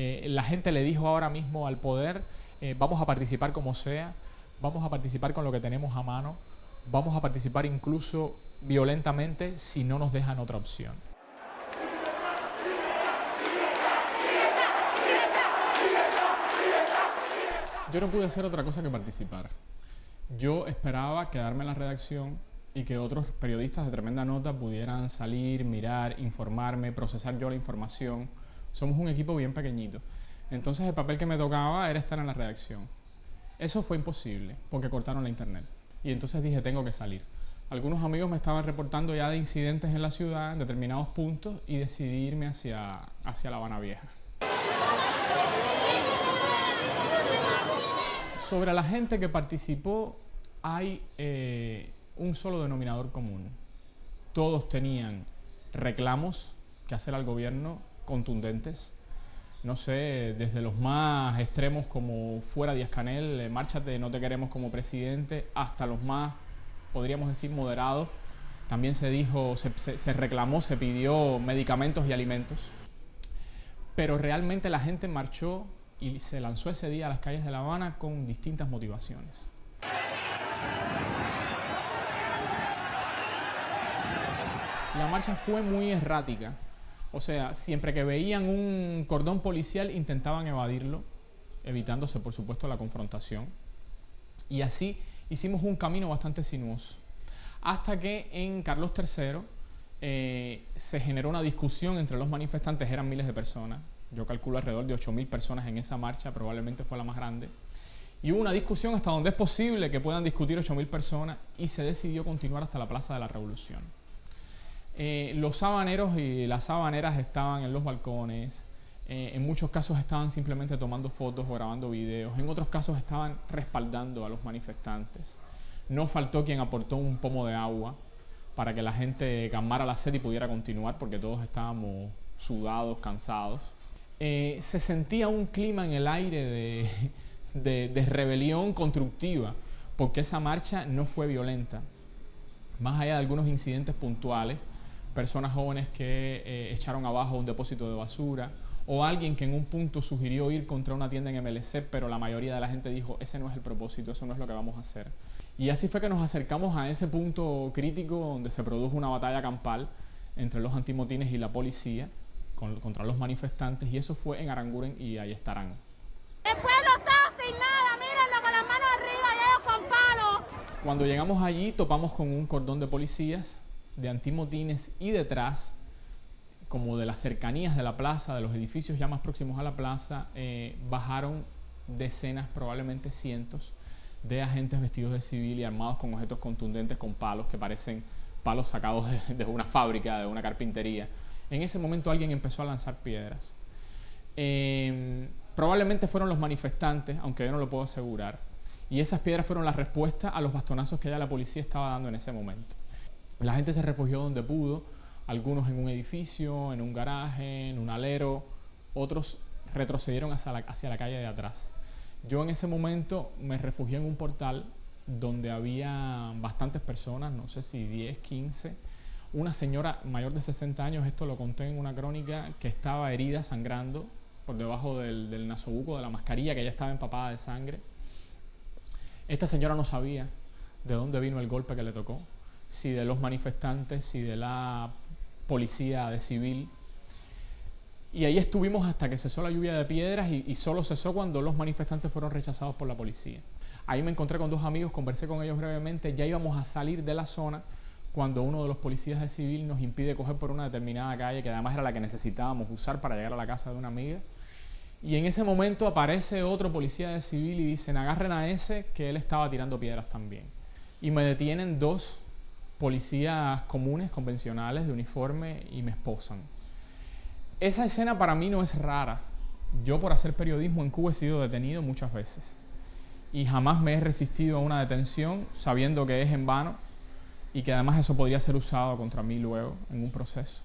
Eh, la gente le dijo ahora mismo al poder, eh, vamos a participar como sea, vamos a participar con lo que tenemos a mano, vamos a participar incluso violentamente si no nos dejan otra opción. Yo no pude hacer otra cosa que participar. Yo esperaba quedarme en la redacción y que otros periodistas de tremenda nota pudieran salir, mirar, informarme, procesar yo la información. Somos un equipo bien pequeñito. Entonces el papel que me tocaba era estar en la redacción. Eso fue imposible porque cortaron la internet. Y entonces dije, tengo que salir. Algunos amigos me estaban reportando ya de incidentes en la ciudad, en determinados puntos, y decidí irme hacia, hacia La Habana Vieja. Sobre la gente que participó, hay eh, un solo denominador común. Todos tenían reclamos que hacer al gobierno contundentes. No sé, desde los más extremos como fuera Díaz Canel, eh, márchate, no te queremos como presidente, hasta los más, podríamos decir, moderados. También se dijo, se reclamó, se pidió medicamentos y alimentos. Pero realmente la gente marchó y se lanzó ese día a las calles de La Habana con distintas motivaciones. La marcha fue muy errática, o sea, siempre que veían un cordón policial intentaban evadirlo, evitándose por supuesto la confrontación. Y así hicimos un camino bastante sinuoso. Hasta que en Carlos III eh, se generó una discusión entre los manifestantes, eran miles de personas, yo calculo alrededor de 8.000 personas en esa marcha, probablemente fue la más grande. Y hubo una discusión hasta donde es posible que puedan discutir 8.000 personas y se decidió continuar hasta la Plaza de la Revolución. Eh, los sabaneros y las sabaneras estaban en los balcones, eh, en muchos casos estaban simplemente tomando fotos o grabando videos, en otros casos estaban respaldando a los manifestantes. No faltó quien aportó un pomo de agua para que la gente calmara la sed y pudiera continuar porque todos estábamos sudados, cansados. Eh, se sentía un clima en el aire de, rebelión constructiva, porque esa marcha no fue violenta. Más allá de algunos incidentes puntuales, personas jóvenes que eh, echaron abajo un depósito de basura, o alguien que en un punto sugirió ir contra una tienda en MLC, pero la mayoría de la gente dijo, ese no es el propósito, eso no es lo que vamos a hacer. Y así fue que nos acercamos a ese punto crítico donde se produjo una batalla campal entre los antimotines y la policía, contra los manifestantes y eso fue en Aranguren y ahí estarán. El pueblo está sin nada, mírenlo con las manos arriba y ellos con palos. Cuando llegamos allí topamos con un cordón de policías, de antimotines y detrás, como de las cercanías de la plaza, de los edificios ya más próximos a la plaza, eh, bajaron decenas, probablemente cientos, de agentes vestidos de civil y armados con objetos contundentes, con palos que parecen palos sacados de una fábrica, de una carpintería en ese momento alguien empezó a lanzar piedras. Em, probablemente fueron los manifestantes, aunque yo no lo puedo asegurar. Y esas piedras fueron la respuesta a los bastonazos que ya la policía estaba dando en ese momento. La gente se refugió donde pudo, algunos en un edificio, en un garaje, en un alero, otros retrocedieron hacia la, calle de atrás. Yo en ese momento me refugié en un portal donde había bastantes personas, no sé si 10, 15, una señora mayor de 60 años, esto lo conté en una crónica, que estaba herida, sangrando por debajo del, del nasobuco de la mascarilla, que ya estaba empapada de sangre. Esta señora no sabía de dónde vino el golpe que le tocó, si de los manifestantes, si de la policía de civil. Y ahí estuvimos hasta que cesó la lluvia de piedras y, y, solo cesó cuando los manifestantes fueron rechazados por la policía. Ahí me encontré con dos amigos, conversé con ellos brevemente, ya íbamos a salir de la zona cuando uno de los policías de civil nos impide coger por una determinada calle, que además era la que necesitábamos usar para llegar a la casa de una amiga. Y en ese momento aparece otro policía de civil y dicen, agarren a ese, que él estaba tirando piedras también. Y me detienen dos policías comunes, convencionales, de uniforme, y me esposan. Esa escena para mí no es rara. Yo por hacer periodismo en Cuba he sido detenido muchas veces. Y jamás me he resistido a una detención sabiendo que es en vano y que además eso podría ser usado contra mí luego en un proceso.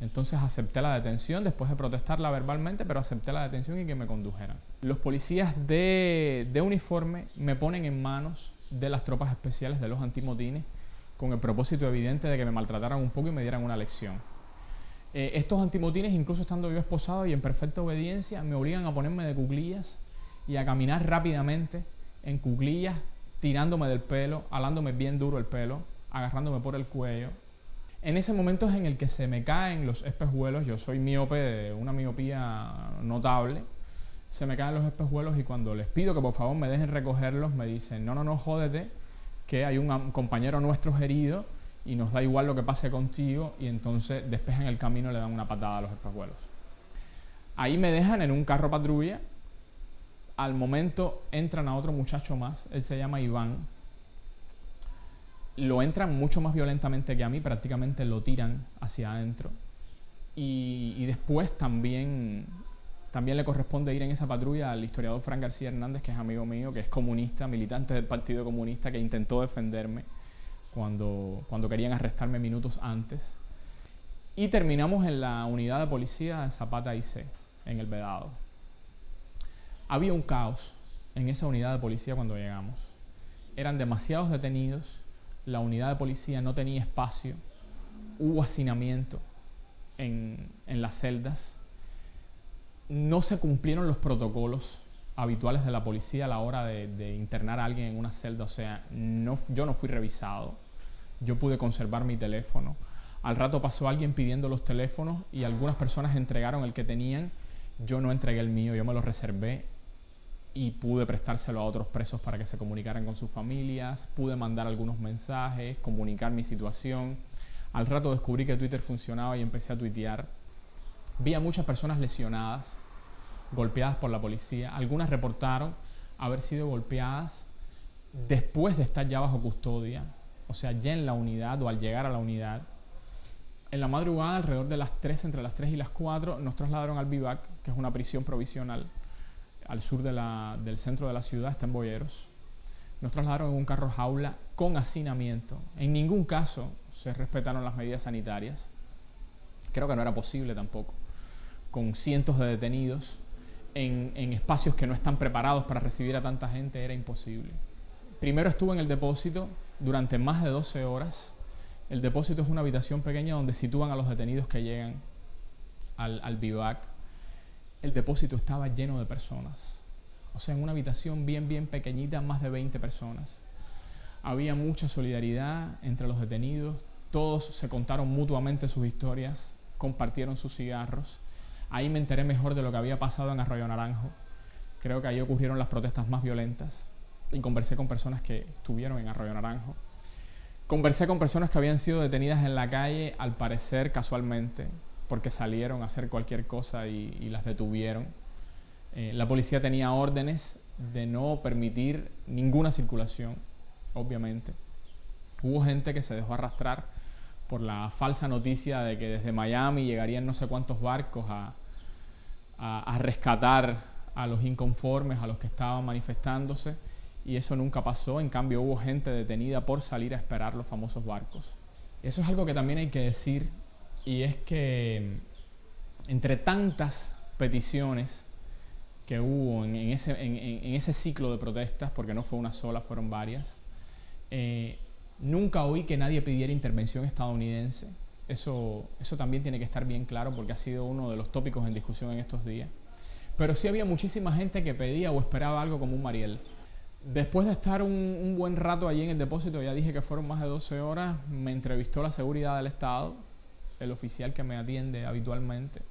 Entonces acepté la detención después de protestarla verbalmente, pero acepté la detención y que me condujeran. Los policías de, uniforme me ponen en manos de las tropas especiales de los antimotines con el propósito evidente de que me maltrataran un poco y me dieran una lección. Eh, estos antimotines, incluso estando yo esposado y en perfecta obediencia, me obligan a ponerme de cuclillas y a caminar rápidamente en cuclillas, tirándome del pelo, alándome bien duro el pelo, agarrándome por el cuello. En ese momento es en el que se me caen los espejuelos, yo soy miope de una miopía notable, se me caen los espejuelos y cuando les pido que por favor me dejen recogerlos, me dicen, no, no, no, jódete, que hay un compañero nuestro herido y nos da igual lo que pase contigo y entonces despejan el camino y le dan una patada a los espejuelos. Ahí me dejan en un carro patrulla, al momento entran a otro muchacho más, él se llama Iván, lo entran mucho más violentamente que a mí, prácticamente lo tiran hacia adentro. Y después también también le corresponde ir en esa patrulla al historiador Fran García Hernández, que es amigo mío, que es comunista, militante del Partido Comunista, que intentó defenderme cuando, cuando querían arrestarme minutos antes. Y terminamos en la unidad de policía de Zapata C, en el Vedado. Había un caos en esa unidad de policía cuando llegamos. Eran demasiados detenidos, la unidad de policía no tenía espacio, hubo hacinamiento en, en las celdas, no se cumplieron los protocolos habituales de la policía a la hora de, internar a alguien en una celda. O sea, no, yo no fui revisado. Yo pude conservar mi teléfono. Al rato pasó alguien pidiendo los teléfonos y algunas personas entregaron el que tenían. Yo no entregué el mío, yo me lo reservé y pude prestárselo a otros presos para que se comunicaran con sus familias. Pude mandar algunos mensajes, comunicar mi situación. Al rato descubrí que Twitter funcionaba y empecé a tuitear Vi a muchas personas lesionadas, golpeadas por la policía. Algunas reportaron haber sido golpeadas después de estar ya bajo custodia, o sea, ya en la unidad o al llegar a la unidad. En la madrugada, alrededor de las 3, entre las 3 y las 4, nos trasladaron al Vivac, que es una prisión provisional al sur del centro de la ciudad, está en Boyeros. Nos trasladaron en un carro jaula con hacinamiento. En ningún caso se respetaron las medidas sanitarias. Creo que no era posible tampoco con cientos de detenidos en, espacios que no están preparados para recibir a tanta gente era imposible. Primero estuve en el depósito durante más de 12 horas. El depósito es una habitación pequeña donde sitúan a los detenidos que llegan al, al bivac. El depósito estaba lleno de personas. O sea, en una habitación bien, bien pequeñita, más de 20 personas. Había mucha solidaridad entre los detenidos. Todos se contaron mutuamente sus historias, compartieron sus cigarros Ahí me enteré mejor de lo que había pasado en Arroyo Naranjo. Creo que ahí ocurrieron las protestas más violentas y conversé con personas que estuvieron en Arroyo Naranjo. Conversé con personas que habían sido detenidas en la calle, al parecer casualmente, porque salieron a hacer cualquier cosa y, las detuvieron. Eh, la policía tenía órdenes de no permitir ninguna circulación, obviamente. Hubo gente que se dejó arrastrar por la falsa noticia de que desde Miami llegarían no sé cuántos barcos a, a, rescatar a los inconformes, a los que estaban manifestándose, y eso nunca pasó. En cambio, hubo gente detenida por salir a esperar los famosos barcos. Eso es algo que también hay que decir, y es que entre tantas peticiones que hubo en, ese, en, ese, ciclo de protestas, porque no fue una sola, fueron varias, eh, Nunca oí que nadie pidiera intervención estadounidense. Eso, eso también tiene que estar bien claro porque ha sido uno de los tópicos en discusión en estos días. Pero sí había muchísima gente que pedía o esperaba algo como un Mariel. Después de estar un, buen rato allí en el depósito, ya dije que fueron más de 12 horas, me entrevistó la seguridad del Estado, el oficial que me atiende habitualmente.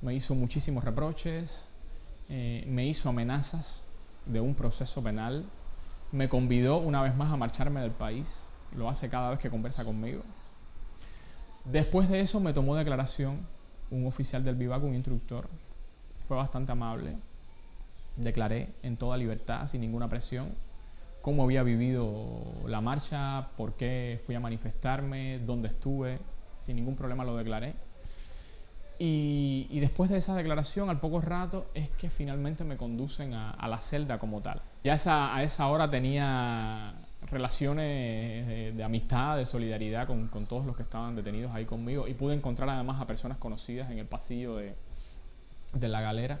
Me hizo muchísimos reproches, eh, me hizo amenazas de un proceso penal me convidó una vez más a marcharme del país. Lo hace cada vez que conversa conmigo. Después de eso me tomó declaración un oficial del Vivac, un instructor. Fue bastante amable. Declaré en toda libertad, sin ninguna presión, cómo había vivido la marcha, por qué fui a manifestarme, dónde estuve. Sin ningún problema lo declaré. Y, después de esa declaración, al poco rato, es que finalmente me conducen a, la celda como tal. Ya a esa hora tenía relaciones de, amistad, de solidaridad con, todos los que estaban detenidos ahí conmigo y pude encontrar además a personas conocidas en el pasillo de, la galera.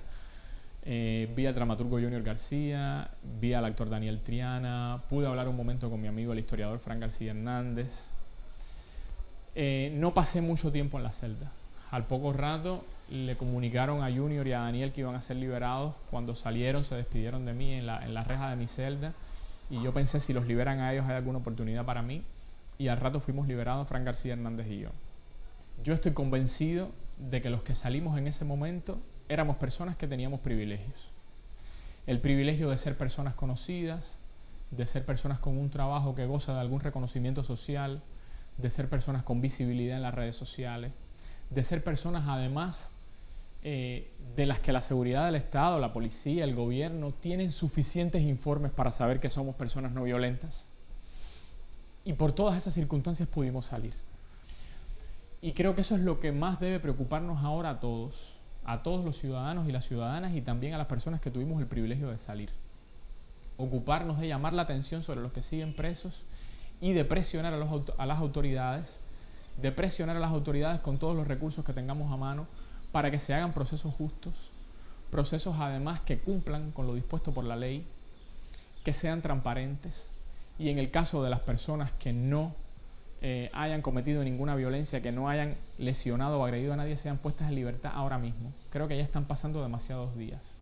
Eh, vi al dramaturgo Junior García, vi al actor Daniel Triana, pude hablar un momento con mi amigo el historiador Frank García Hernández. Eh, no pasé mucho tiempo en la celda Al poco rato le comunicaron a Junior y a Daniel que iban a ser liberados. Cuando salieron se despidieron de mí en la, en la reja de mi celda y yo pensé si los liberan a ellos hay alguna oportunidad para mí y al rato fuimos liberados Fran García Hernández y yo. Yo estoy convencido de que los que salimos en ese momento éramos personas que teníamos privilegios. El privilegio de ser personas conocidas, de ser personas con un trabajo que goza de algún reconocimiento social, de ser personas con visibilidad en las redes sociales, de ser personas además eh, de las que la seguridad del Estado, la policía, el gobierno tienen suficientes informes para saber que somos personas no violentas. Y por todas esas circunstancias pudimos salir. Y creo que eso es lo que más debe preocuparnos ahora a todos, a todos los ciudadanos y las ciudadanas y también a las personas que tuvimos el privilegio de salir. Ocuparnos de llamar la atención sobre los que siguen presos y de presionar a, a las autoridades, de presionar a las autoridades con todos los recursos que tengamos a mano para que se hagan procesos justos, procesos además que cumplan con lo dispuesto por la ley, que sean transparentes y en el caso de las personas que no eh, hayan cometido ninguna violencia, que no hayan lesionado o agredido a nadie, sean puestas en libertad ahora mismo. Creo que ya están pasando demasiados días.